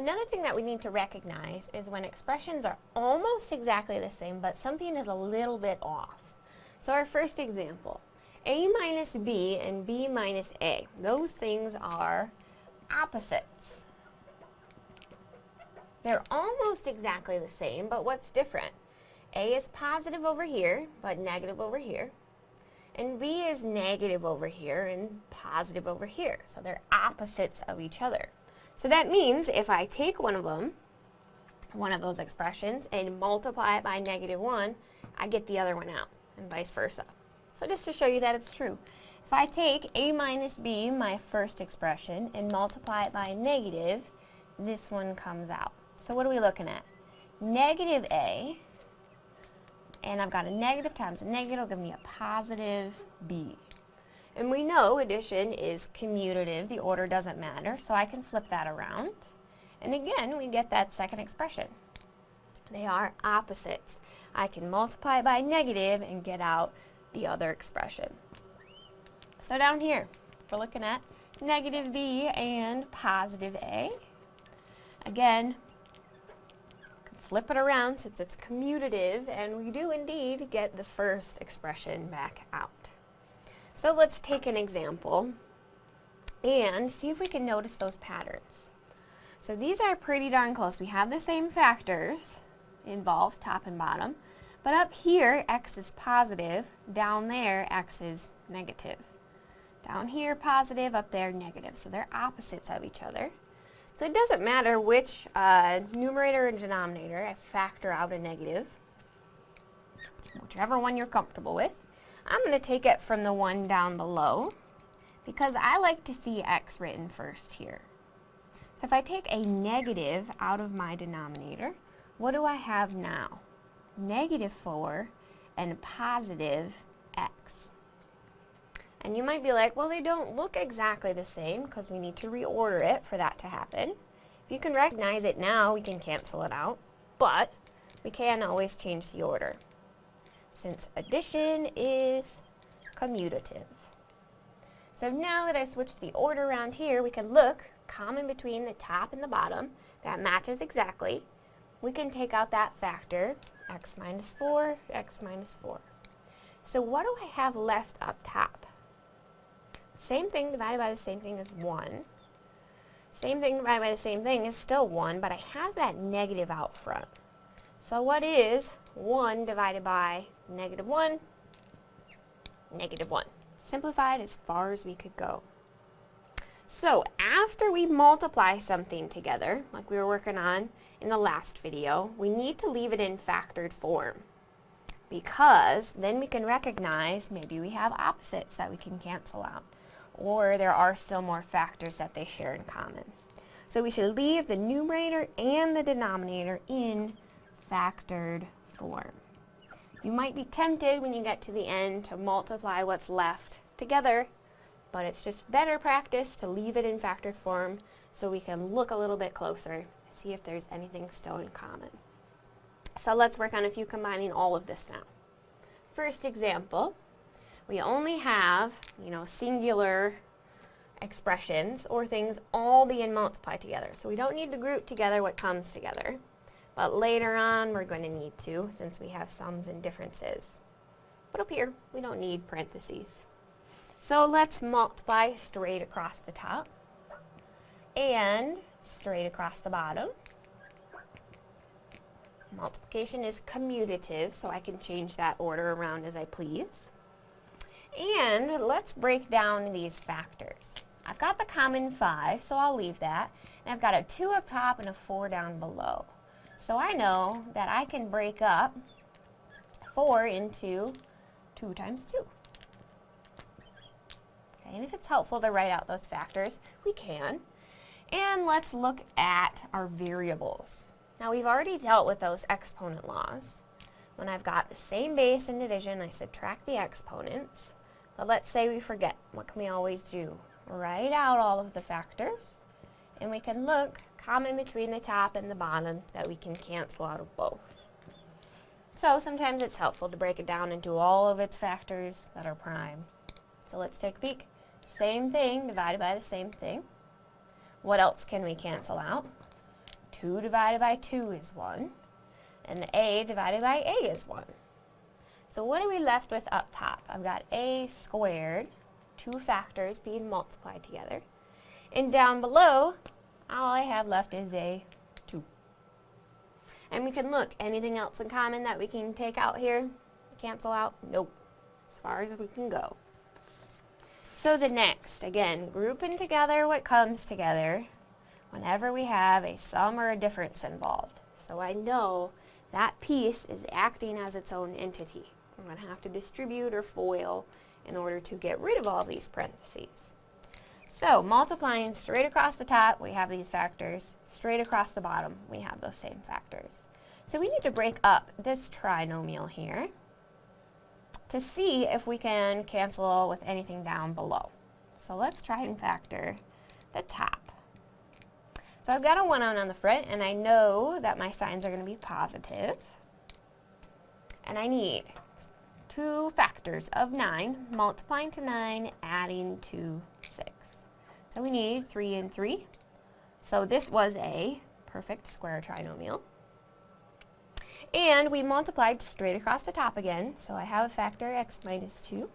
Another thing that we need to recognize is when expressions are almost exactly the same, but something is a little bit off. So our first example, a minus b and b minus a. Those things are opposites. They're almost exactly the same, but what's different? A is positive over here, but negative over here. And B is negative over here and positive over here. So they're opposites of each other. So that means if I take one of them, one of those expressions, and multiply it by negative 1, I get the other one out, and vice versa. So just to show you that it's true. If I take a minus b, my first expression, and multiply it by a negative, this one comes out. So what are we looking at? Negative a, and I've got a negative times a negative, will give me a positive b. And we know addition is commutative, the order doesn't matter, so I can flip that around. And again, we get that second expression. They are opposites. I can multiply by negative and get out the other expression. So down here, we're looking at negative b and positive a. Again, flip it around since it's commutative, and we do indeed get the first expression back out. So let's take an example and see if we can notice those patterns. So these are pretty darn close. We have the same factors involved, top and bottom, but up here x is positive, down there x is negative. Down here positive, up there negative. So they're opposites of each other. So it doesn't matter which uh, numerator and denominator I factor out a negative, whichever one you're comfortable with. I'm going to take it from the one down below because I like to see x written first here. So if I take a negative out of my denominator, what do I have now? Negative 4 and positive x. And you might be like, well, they don't look exactly the same because we need to reorder it for that to happen. If you can recognize it now, we can cancel it out, but we can always change the order since addition is commutative. So now that I've switched the order around here, we can look common between the top and the bottom. That matches exactly. We can take out that factor, x minus 4, x minus 4. So what do I have left up top? Same thing divided by the same thing is 1. Same thing divided by the same thing is still 1, but I have that negative out front. So what is 1 divided by negative 1, negative 1. Simplified as far as we could go. So after we multiply something together, like we were working on in the last video, we need to leave it in factored form because then we can recognize maybe we have opposites that we can cancel out or there are still more factors that they share in common. So we should leave the numerator and the denominator in factored form. You might be tempted when you get to the end to multiply what's left together, but it's just better practice to leave it in factored form so we can look a little bit closer, see if there's anything still in common. So let's work on a few combining all of this now. First example, we only have, you know, singular expressions or things all being multiplied together. So we don't need to group together what comes together. But later on, we're going to need to, since we have sums and differences. But up here, we don't need parentheses. So let's multiply straight across the top and straight across the bottom. Multiplication is commutative, so I can change that order around as I please. And let's break down these factors. I've got the common 5, so I'll leave that. And I've got a 2 up top and a 4 down below. So I know that I can break up 4 into 2 times 2. Okay, and if it's helpful to write out those factors, we can. And let's look at our variables. Now we've already dealt with those exponent laws. When I've got the same base in division, I subtract the exponents. But let's say we forget. What can we always do? Write out all of the factors, and we can look common between the top and the bottom that we can cancel out of both. So sometimes it's helpful to break it down into all of its factors that are prime. So let's take a peek. Same thing divided by the same thing. What else can we cancel out? 2 divided by 2 is 1. And a divided by a is 1. So what are we left with up top? I've got a squared, two factors being multiplied together. And down below, all I have left is a 2. And we can look, anything else in common that we can take out here? Cancel out? Nope. As far as we can go. So the next, again, grouping together what comes together whenever we have a sum or a difference involved. So I know that piece is acting as its own entity. I'm going to have to distribute or FOIL in order to get rid of all these parentheses. So multiplying straight across the top, we have these factors. Straight across the bottom, we have those same factors. So we need to break up this trinomial here to see if we can cancel with anything down below. So let's try and factor the top. So I've got a 1 on on the front, and I know that my signs are going to be positive. And I need two factors of 9, multiplying to 9, adding to 6. So we need 3 and 3. So this was a perfect square trinomial. And we multiplied straight across the top again, so I have a factor x minus 2.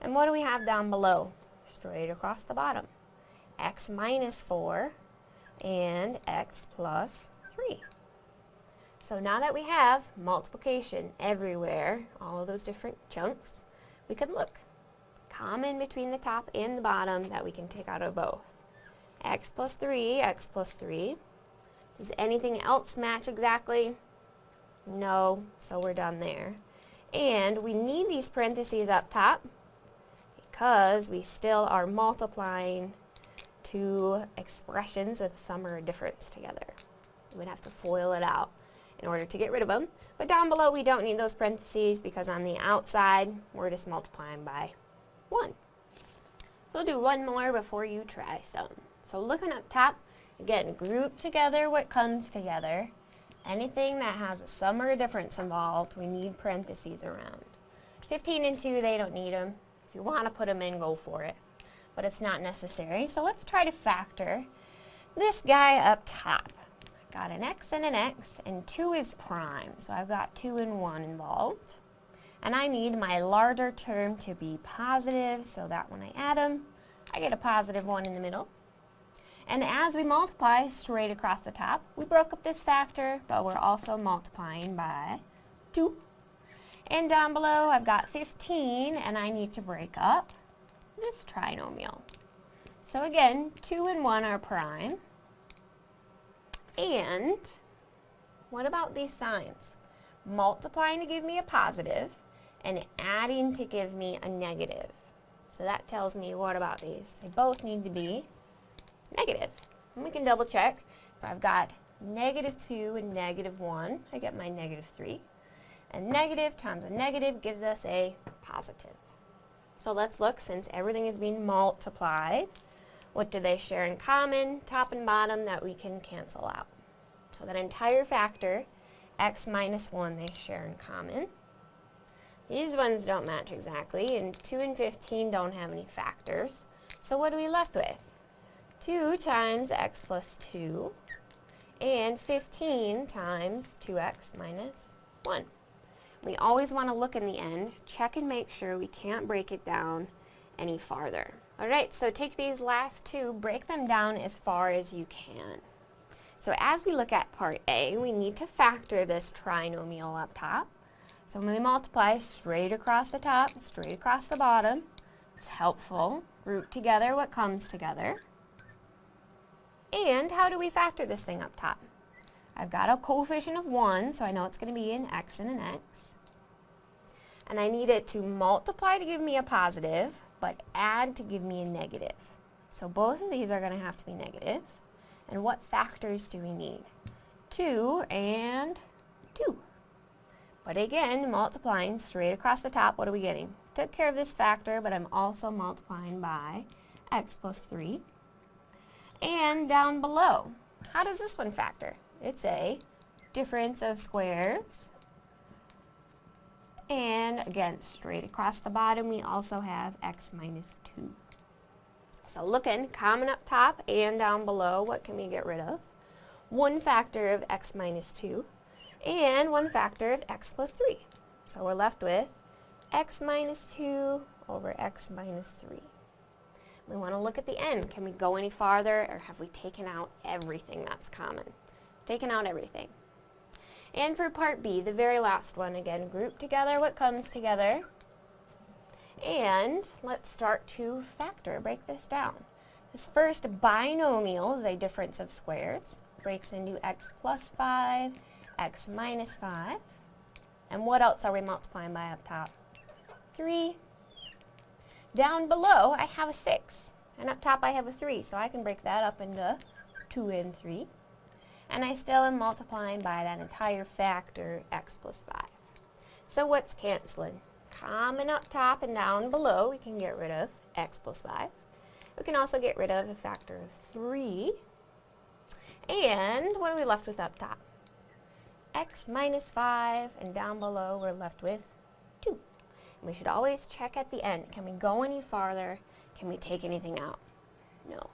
And what do we have down below? Straight across the bottom. x minus 4 and x plus 3. So now that we have multiplication everywhere, all of those different chunks, we can look. Common between the top and the bottom that we can take out of both. x plus 3, x plus 3. Does anything else match exactly? No, so we're done there. And we need these parentheses up top because we still are multiplying two expressions with sum or difference together. We would have to FOIL it out in order to get rid of them. But down below we don't need those parentheses because on the outside we're just multiplying by 1. So we'll do one more before you try some. So looking up top, again, group together what comes together. Anything that has a sum or a difference involved, we need parentheses around. 15 and 2, they don't need them. If you want to put them in, go for it. But it's not necessary. So let's try to factor this guy up top. Got an x and an x, and 2 is prime. So I've got 2 and 1 involved. And I need my larger term to be positive, so that when I add them, I get a positive 1 in the middle. And as we multiply straight across the top, we broke up this factor, but we're also multiplying by 2. And down below, I've got 15, and I need to break up this trinomial. So again, 2 and 1 are prime. And what about these signs? Multiplying to give me a positive, and adding to give me a negative. So that tells me what about these? They both need to be negative. And we can double check. If I've got negative 2 and negative 1, I get my negative 3. And negative times a negative gives us a positive. So let's look, since everything is being multiplied, what do they share in common, top and bottom, that we can cancel out? So that entire factor, x minus 1, they share in common. These ones don't match exactly, and 2 and 15 don't have any factors. So what are we left with? 2 times x plus 2 and 15 times 2x minus 1. We always want to look in the end, check and make sure we can't break it down any farther. Alright, so take these last two, break them down as far as you can. So as we look at part A, we need to factor this trinomial up top. So when we multiply straight across the top, straight across the bottom, it's helpful. Group together what comes together. And how do we factor this thing up top? I've got a coefficient of 1, so I know it's going to be an x and an x. And I need it to multiply to give me a positive, but add to give me a negative. So both of these are going to have to be negative. And what factors do we need? 2 and 2. But again, multiplying straight across the top, what are we getting? Took care of this factor, but I'm also multiplying by x plus 3 and down below. How does this one factor? It's a difference of squares. And again, straight across the bottom, we also have x minus 2. So looking, common up top and down below, what can we get rid of? one factor of x minus 2 and one factor of x plus 3. So we're left with x minus 2 over x minus 3. We want to look at the end. Can we go any farther or have we taken out everything that's common? Taken out everything. And for part B, the very last one, again, group together what comes together. And let's start to factor, break this down. This first binomial is a difference of squares. Breaks into x plus 5, x minus 5. And what else are we multiplying by up top? 3. Down below, I have a 6. And up top, I have a 3. So I can break that up into 2 and 3. And I still am multiplying by that entire factor, x plus 5. So what's canceling? Common up top and down below, we can get rid of x plus 5. We can also get rid of a factor of 3. And what are we left with up top? X minus 5, and down below we're left with 2. And we should always check at the end. Can we go any farther? Can we take anything out? No.